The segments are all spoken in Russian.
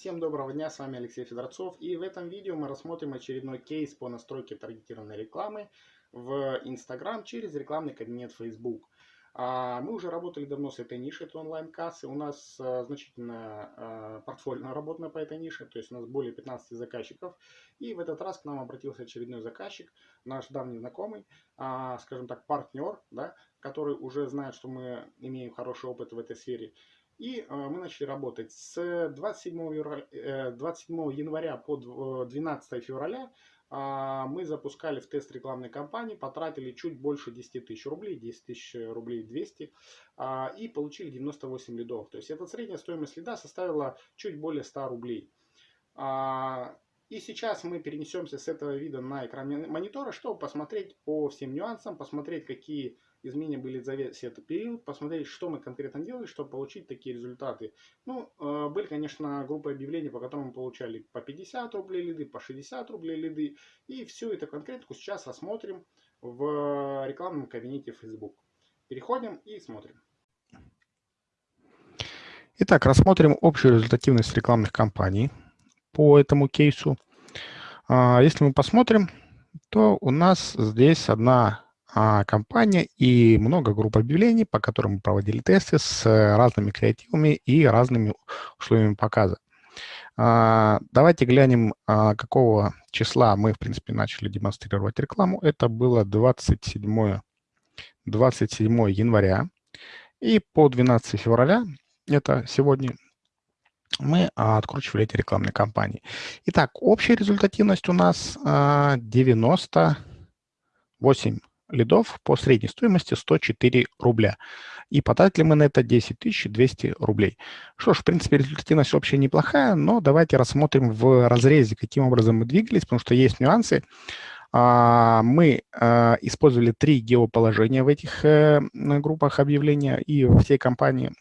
Всем доброго дня, с вами Алексей Федорцов и в этом видео мы рассмотрим очередной кейс по настройке таргетированной рекламы в Instagram через рекламный кабинет Facebook. А, мы уже работали давно с этой нишей, это онлайн-кассы. У нас а, значительная а, портфолио работа по этой нише, то есть у нас более 15 заказчиков. И в этот раз к нам обратился очередной заказчик, наш давний знакомый, скажем так, партнер, да, который уже знает, что мы имеем хороший опыт в этой сфере. И мы начали работать с 27 января, 27 января по 12 февраля а, мы запускали в тест рекламной кампании, потратили чуть больше 10 тысяч рублей, 10 тысяч рублей 200, а, и получили 98 лидов. То есть эта средняя стоимость лида составила чуть более 100 рублей. А, и сейчас мы перенесемся с этого вида на экран монитора, чтобы посмотреть по всем нюансам, посмотреть, какие изменения были за весь этот период, посмотреть, что мы конкретно делали, чтобы получить такие результаты. Ну, э, были, конечно, группы объявлений, по которым мы получали по 50 рублей лиды, по 60 рублей лиды. И всю эту конкретику сейчас рассмотрим в рекламном кабинете Facebook. Переходим и смотрим. Итак, рассмотрим общую результативность рекламных кампаний по этому кейсу. А, если мы посмотрим, то у нас здесь одна компания и много групп объявлений, по которым мы проводили тесты с э, разными креативами и разными условиями показа. А, давайте глянем, а, какого числа мы, в принципе, начали демонстрировать рекламу. Это было 27, 27 января. И по 12 февраля, это сегодня, мы откручивали эти рекламные кампании. Итак, общая результативность у нас 98 лидов по средней стоимости 104 рубля. И потратили мы на это 10 200 рублей. Что ж, в принципе, результативность вообще неплохая, но давайте рассмотрим в разрезе, каким образом мы двигались, потому что есть нюансы. А, мы а, использовали три геоположения в этих э, группах объявления и всей компании.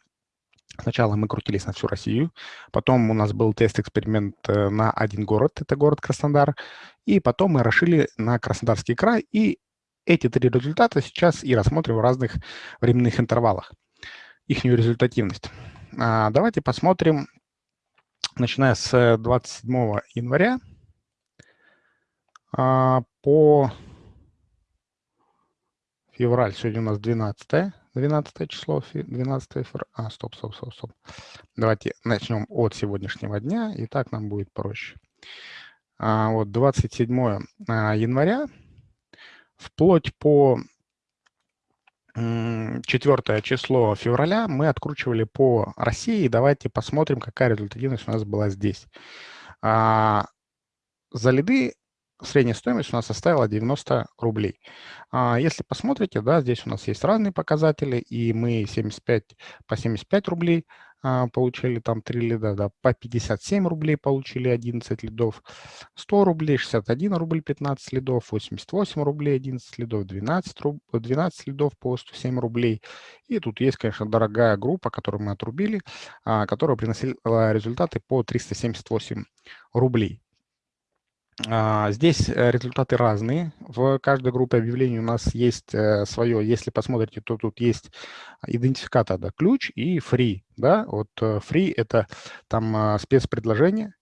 Сначала мы крутились на всю Россию, потом у нас был тест-эксперимент э, на один город, это город Краснодар, и потом мы расшили на Краснодарский край и эти три результата сейчас и рассмотрим в разных временных интервалах, их результативность. А, давайте посмотрим, начиная с 27 января а, по февраль, сегодня у нас 12, 12 число, 12 февраля, а, стоп, стоп, стоп, стоп. Давайте начнем от сегодняшнего дня, и так нам будет проще. А, вот 27 января вплоть по 4 число февраля мы откручивали по России. Давайте посмотрим, какая результативность у нас была здесь. А, за лиды средняя стоимость у нас составила 90 рублей. А, если посмотрите, да, здесь у нас есть разные показатели, и мы 75 по 75 рублей получили там 3 лида, да, по 57 рублей получили 11 лидов, 100 рублей, 61 рубль 15 лидов, 88 рублей 11 лидов, 12, руб, 12 лидов по 107 рублей. И тут есть, конечно, дорогая группа, которую мы отрубили, а, которая приносила результаты по 378 рублей. А, здесь э, результаты разные. В каждой группе объявлений у нас есть э, свое. Если посмотрите, то тут есть идентификатор, да, ключ и free. Да? Вот э, free – это там спецпредложение,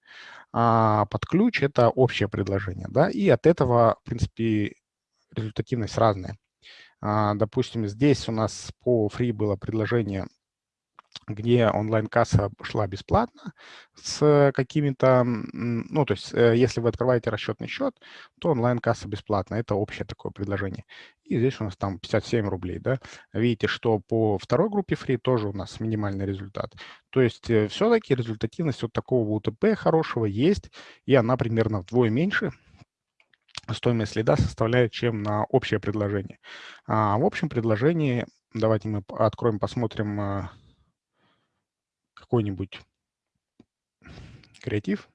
а под ключ – это общее предложение. Да? И от этого, в принципе, результативность разная. А, допустим, здесь у нас по free было предложение где онлайн-касса шла бесплатно с какими-то, ну, то есть, э, если вы открываете расчетный счет, то онлайн-касса бесплатно. Это общее такое предложение. И здесь у нас там 57 рублей, да. Видите, что по второй группе free тоже у нас минимальный результат. То есть, э, все-таки результативность вот такого УТП хорошего есть, и она примерно вдвое меньше, стоимость следа составляет, чем на общее предложение. А в общем предложении, давайте мы откроем, посмотрим а, какой-нибудь креатив,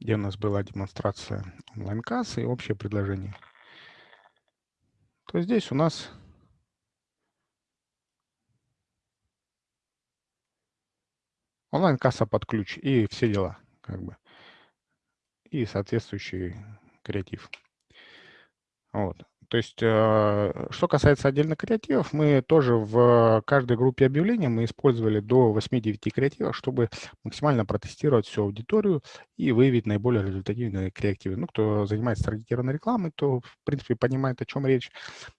где у нас была демонстрация онлайн-кассы и общее предложение, то здесь у нас онлайн-касса под ключ и все дела, как бы, и соответствующий креатив. Вот. То есть, э, что касается отдельных креативов, мы тоже в каждой группе объявлений мы использовали до 8-9 креативов, чтобы максимально протестировать всю аудиторию и выявить наиболее результативные креативы. Ну, кто занимается таргетированной рекламой, то, в принципе, понимает, о чем речь.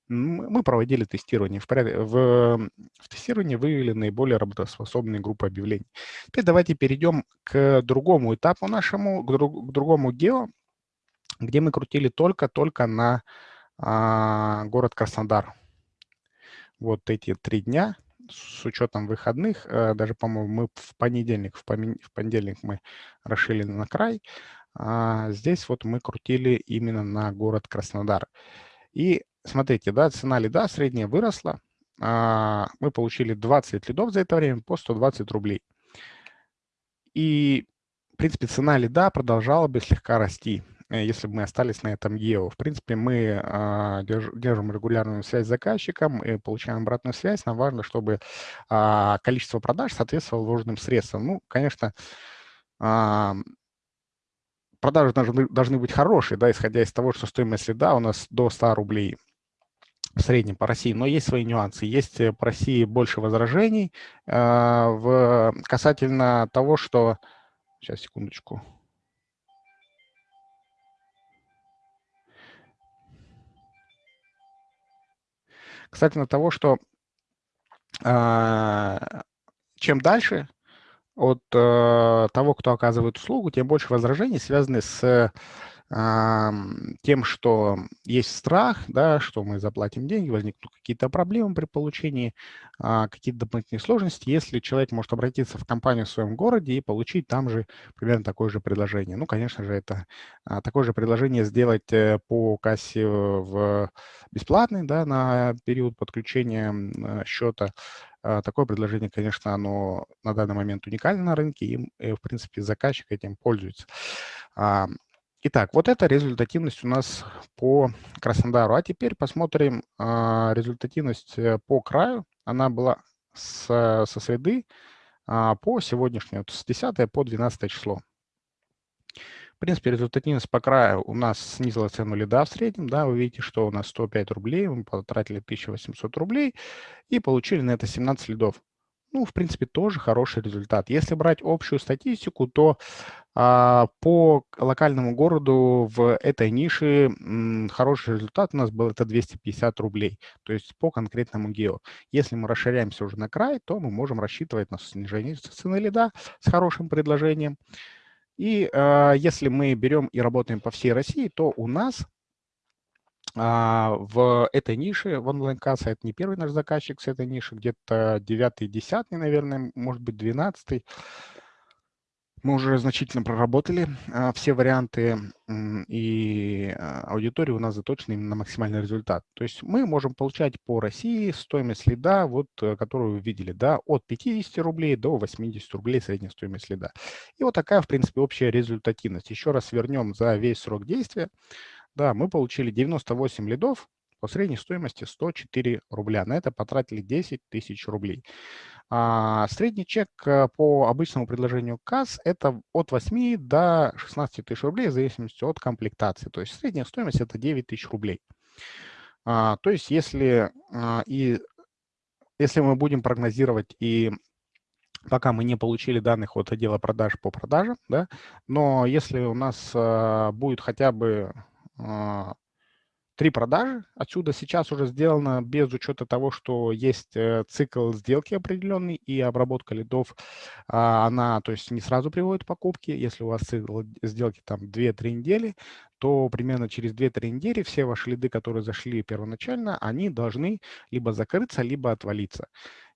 Мы проводили тестирование. В, в, в тестировании выявили наиболее работоспособные группы объявлений. Теперь давайте перейдем к другому этапу нашему, к, друг, к другому гео, где мы крутили только-только на город Краснодар. Вот эти три дня с учетом выходных, э, даже, по-моему, мы в понедельник, в понедельник мы расшили на край, а здесь вот мы крутили именно на город Краснодар. И смотрите, да, цена лида средняя выросла, а, мы получили 20 лидов за это время по 120 рублей. И, в принципе, цена лида продолжала бы слегка расти. Э, если бы мы остались на этом EO. В принципе, мы а, держим регулярную связь с заказчиком и получаем обратную связь. Нам важно, чтобы а, количество продаж соответствовало вложенным средствам. Ну, конечно, а, продажи должны, должны быть хорошие, да, исходя из того, что стоимость следа у нас до 100 рублей в среднем по России, но есть свои нюансы. Есть э, по России больше возражений э, в, касательно того, что... Сейчас, секундочку. Касательно того, что э, чем дальше от э, того, кто оказывает услугу, тем больше возражений связаны с тем, что есть страх, да, что мы заплатим деньги, возникнут какие-то проблемы при получении, а, какие-то дополнительные сложности, если человек может обратиться в компанию в своем городе и получить там же примерно такое же предложение. Ну, конечно же, это а, такое же предложение сделать э, по кассе в бесплатный, да, на период подключения э, счета. А, такое предложение, конечно, оно на данный момент уникально на рынке, и, э, в принципе, заказчик этим пользуется. Итак, вот это результативность у нас по Краснодару. А теперь посмотрим а, результативность э, по краю. Она была с, со среды а, по сегодняшнему, с 10 по 12 число. В принципе, результативность по краю у нас снизила цену лида в среднем. Да, вы видите, что у нас 105 рублей, мы потратили 1800 рублей и получили на это 17 лидов. Ну, в принципе, тоже хороший результат. Если брать общую статистику, то а, по локальному городу в этой нише м, хороший результат у нас был это 250 рублей, то есть по конкретному гео. Если мы расширяемся уже на край, то мы можем рассчитывать на снижение цены лида с хорошим предложением. И а, если мы берем и работаем по всей России, то у нас в этой нише, в онлайн-кассе, это не первый наш заказчик с этой ниши, где-то 9-10, наверное, может быть, 12 мы уже значительно проработали а, все варианты, и а, аудитория у нас заточена именно на максимальный результат. То есть мы можем получать по России стоимость лида, вот, э, которую вы видели, да, от 50 рублей до 80 рублей средняя стоимость лида. И вот такая, в принципе, общая результативность. Еще раз вернем за весь срок действия. Да, мы получили 98 лидов по средней стоимости 104 рубля. На это потратили 10 тысяч рублей. А средний чек э, по обычному предложению КАС – это от 8 до 16 тысяч рублей в зависимости от комплектации. То есть средняя стоимость – это 9 тысяч рублей. А, то есть если, а, и, если мы будем прогнозировать и пока мы не получили данных от отдела продаж по продажам, да, но если у нас а, будет хотя бы три продажи. Отсюда сейчас уже сделано без учета того, что есть э, цикл сделки определенный и обработка лидов, а, она, то есть не сразу приводит к покупке. Если у вас цикл сделки там 2-3 недели, то примерно через 2-3 недели все ваши лиды, которые зашли первоначально, они должны либо закрыться, либо отвалиться.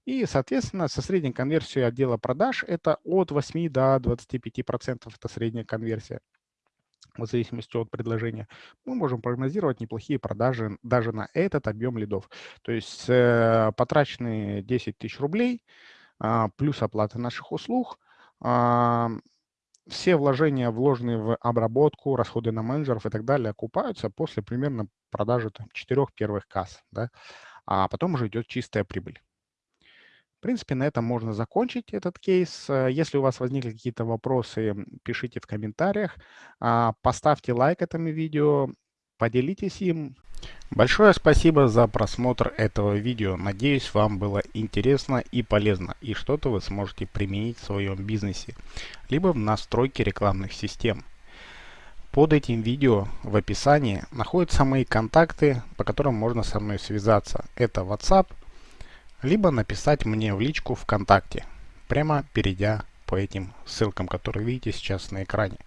И, соответственно, со средней конверсией отдела продаж это от 8 до 25% это средняя конверсия в зависимости от предложения, мы можем прогнозировать неплохие продажи даже на этот объем лидов. То есть э, потраченные 10 тысяч рублей э, плюс оплата наших услуг, э, все вложения, вложенные в обработку, расходы на менеджеров и так далее, окупаются после примерно продажи там, четырех первых касс. Да? А потом уже идет чистая прибыль принципе, на этом можно закончить этот кейс. Э, если у вас возникли какие-то вопросы, пишите в комментариях. А, поставьте лайк этому видео, поделитесь им. Большое спасибо за просмотр этого видео. Надеюсь, вам было интересно и полезно, и что-то вы сможете применить в своем бизнесе, либо в настройке рекламных систем. Под этим видео в описании находятся мои контакты, по которым можно со мной связаться. Это WhatsApp, либо написать мне в личку ВКонтакте, прямо перейдя по этим ссылкам, которые видите сейчас на экране.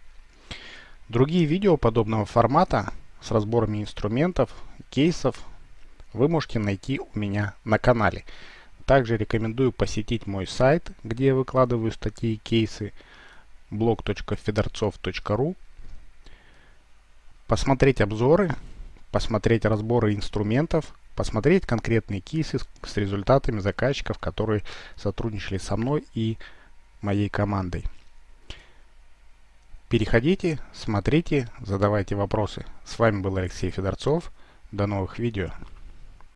Другие видео подобного формата с разборами инструментов кейсов вы можете найти у меня на канале. Также рекомендую посетить мой сайт, где я выкладываю статьи и кейсы blog.fedorцов.ru посмотреть обзоры, посмотреть разборы инструментов, посмотреть конкретные кейсы с, с результатами заказчиков, которые сотрудничали со мной и моей командой. Переходите, смотрите, задавайте вопросы. С вами был Алексей Федорцов. До новых видео.